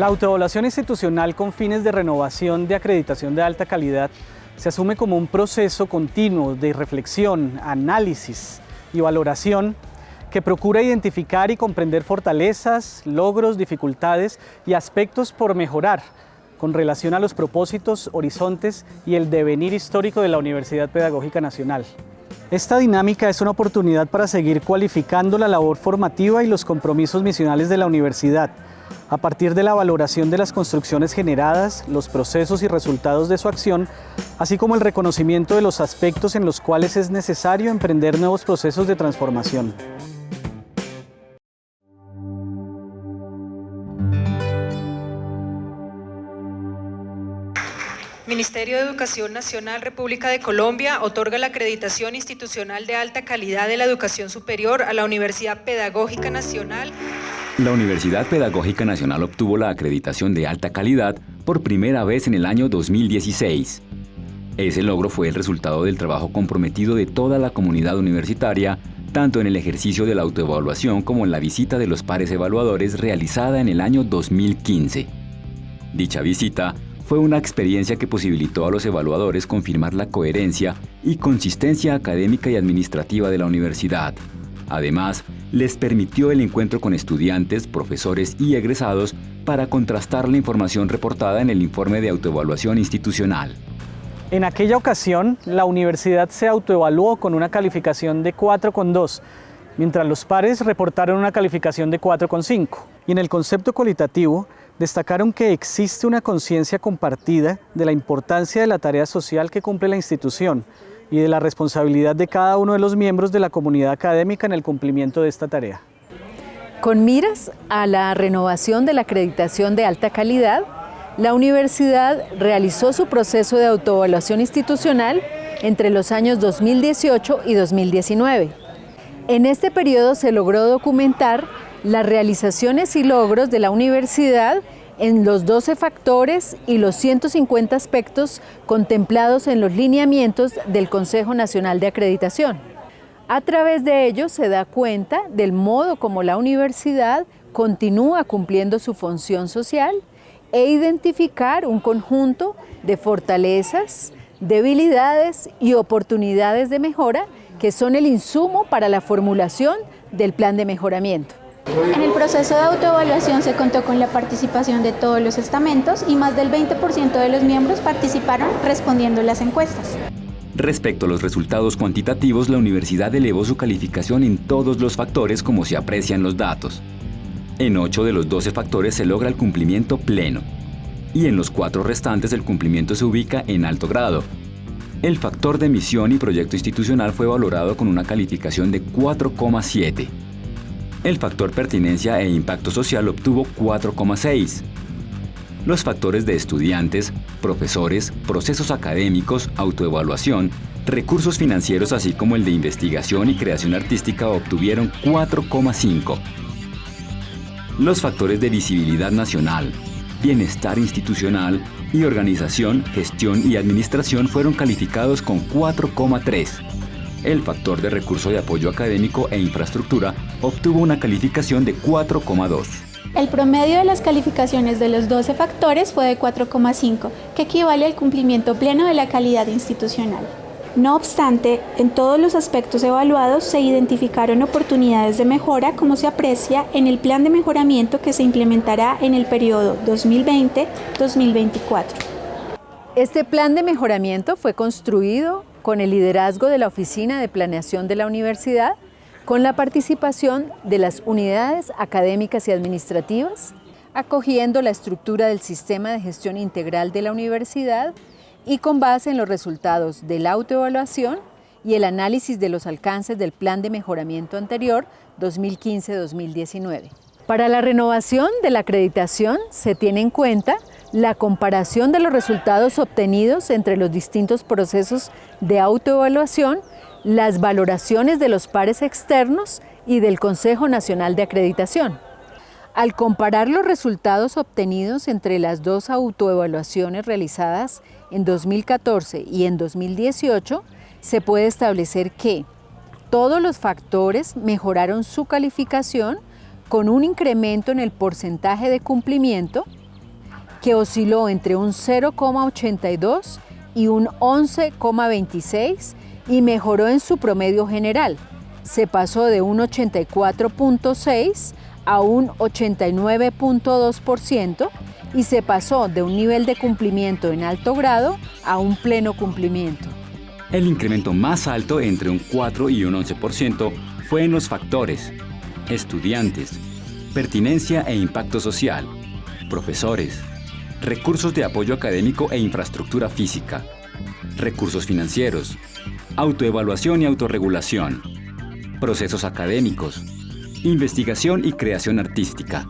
La autoevaluación institucional con fines de renovación de acreditación de alta calidad se asume como un proceso continuo de reflexión, análisis y valoración que procura identificar y comprender fortalezas, logros, dificultades y aspectos por mejorar con relación a los propósitos, horizontes y el devenir histórico de la Universidad Pedagógica Nacional. Esta dinámica es una oportunidad para seguir cualificando la labor formativa y los compromisos misionales de la universidad, a partir de la valoración de las construcciones generadas, los procesos y resultados de su acción, así como el reconocimiento de los aspectos en los cuales es necesario emprender nuevos procesos de transformación. Ministerio de Educación Nacional República de Colombia otorga la acreditación institucional de alta calidad de la educación superior a la Universidad Pedagógica Nacional. La Universidad Pedagógica Nacional obtuvo la acreditación de alta calidad por primera vez en el año 2016. Ese logro fue el resultado del trabajo comprometido de toda la comunidad universitaria, tanto en el ejercicio de la autoevaluación como en la visita de los pares evaluadores realizada en el año 2015. Dicha visita fue una experiencia que posibilitó a los evaluadores confirmar la coherencia y consistencia académica y administrativa de la universidad. Además, les permitió el encuentro con estudiantes, profesores y egresados para contrastar la información reportada en el informe de autoevaluación institucional. En aquella ocasión, la universidad se autoevaluó con una calificación de 4,2, mientras los pares reportaron una calificación de 4,5. Y en el concepto cualitativo, destacaron que existe una conciencia compartida de la importancia de la tarea social que cumple la institución y de la responsabilidad de cada uno de los miembros de la comunidad académica en el cumplimiento de esta tarea. Con miras a la renovación de la acreditación de alta calidad, la universidad realizó su proceso de autoevaluación institucional entre los años 2018 y 2019. En este periodo se logró documentar las realizaciones y logros de la universidad en los 12 factores y los 150 aspectos contemplados en los lineamientos del Consejo Nacional de Acreditación. A través de ellos se da cuenta del modo como la universidad continúa cumpliendo su función social e identificar un conjunto de fortalezas, debilidades y oportunidades de mejora que son el insumo para la formulación del plan de mejoramiento. En el proceso de autoevaluación se contó con la participación de todos los estamentos y más del 20% de los miembros participaron respondiendo las encuestas. Respecto a los resultados cuantitativos, la universidad elevó su calificación en todos los factores como se aprecian los datos. En 8 de los 12 factores se logra el cumplimiento pleno y en los cuatro restantes el cumplimiento se ubica en alto grado. El factor de misión y proyecto institucional fue valorado con una calificación de 4,7 el factor pertinencia e impacto social obtuvo 4,6. Los factores de estudiantes, profesores, procesos académicos, autoevaluación, recursos financieros así como el de investigación y creación artística obtuvieron 4,5. Los factores de visibilidad nacional, bienestar institucional y organización, gestión y administración fueron calificados con 4,3 el factor de recurso de apoyo académico e infraestructura obtuvo una calificación de 4,2. El promedio de las calificaciones de los 12 factores fue de 4,5, que equivale al cumplimiento pleno de la calidad institucional. No obstante, en todos los aspectos evaluados se identificaron oportunidades de mejora como se aprecia en el plan de mejoramiento que se implementará en el periodo 2020-2024. Este plan de mejoramiento fue construido con el liderazgo de la Oficina de Planeación de la Universidad, con la participación de las unidades académicas y administrativas, acogiendo la estructura del sistema de gestión integral de la universidad y con base en los resultados de la autoevaluación y el análisis de los alcances del plan de mejoramiento anterior 2015-2019. Para la renovación de la acreditación se tiene en cuenta la comparación de los resultados obtenidos entre los distintos procesos de autoevaluación, las valoraciones de los pares externos y del Consejo Nacional de Acreditación. Al comparar los resultados obtenidos entre las dos autoevaluaciones realizadas en 2014 y en 2018, se puede establecer que todos los factores mejoraron su calificación con un incremento en el porcentaje de cumplimiento que osciló entre un 0,82 y un 11,26 y mejoró en su promedio general. Se pasó de un 84,6 a un 89,2% y se pasó de un nivel de cumplimiento en alto grado a un pleno cumplimiento. El incremento más alto entre un 4 y un 11% fue en los factores estudiantes, pertinencia e impacto social, profesores, recursos de apoyo académico e infraestructura física, recursos financieros, autoevaluación y autorregulación, procesos académicos, investigación y creación artística.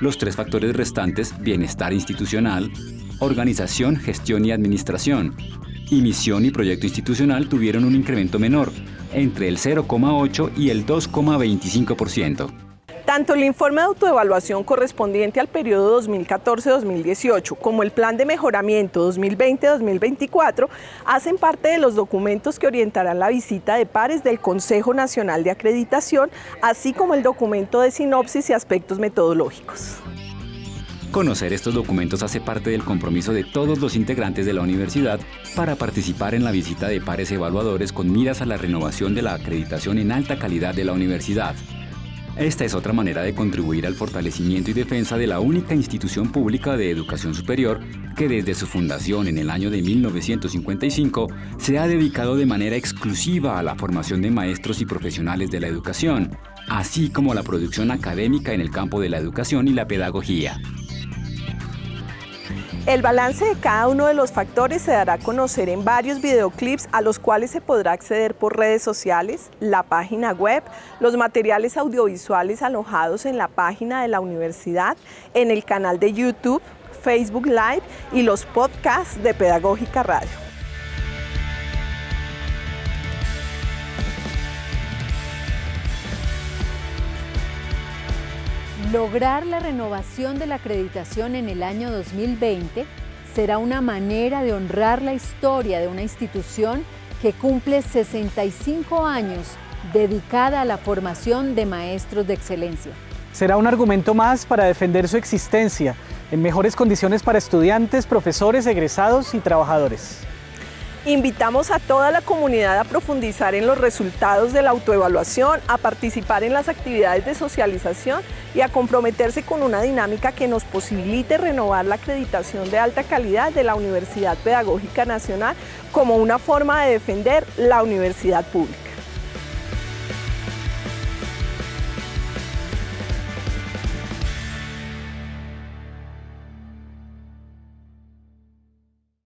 Los tres factores restantes, bienestar institucional, organización, gestión y administración, y misión y proyecto institucional tuvieron un incremento menor, entre el 0,8 y el 2,25%. Tanto el informe de autoevaluación correspondiente al periodo 2014-2018 como el plan de mejoramiento 2020-2024 hacen parte de los documentos que orientarán la visita de pares del Consejo Nacional de Acreditación, así como el documento de sinopsis y aspectos metodológicos. Conocer estos documentos hace parte del compromiso de todos los integrantes de la universidad para participar en la visita de pares evaluadores con miras a la renovación de la acreditación en alta calidad de la universidad. Esta es otra manera de contribuir al fortalecimiento y defensa de la única institución pública de educación superior que desde su fundación en el año de 1955 se ha dedicado de manera exclusiva a la formación de maestros y profesionales de la educación, así como a la producción académica en el campo de la educación y la pedagogía. El balance de cada uno de los factores se dará a conocer en varios videoclips a los cuales se podrá acceder por redes sociales, la página web, los materiales audiovisuales alojados en la página de la universidad, en el canal de YouTube, Facebook Live y los podcasts de Pedagógica Radio. Lograr la renovación de la acreditación en el año 2020 será una manera de honrar la historia de una institución que cumple 65 años dedicada a la formación de maestros de excelencia. Será un argumento más para defender su existencia en mejores condiciones para estudiantes, profesores, egresados y trabajadores. Invitamos a toda la comunidad a profundizar en los resultados de la autoevaluación, a participar en las actividades de socialización y a comprometerse con una dinámica que nos posibilite renovar la acreditación de alta calidad de la Universidad Pedagógica Nacional como una forma de defender la universidad pública.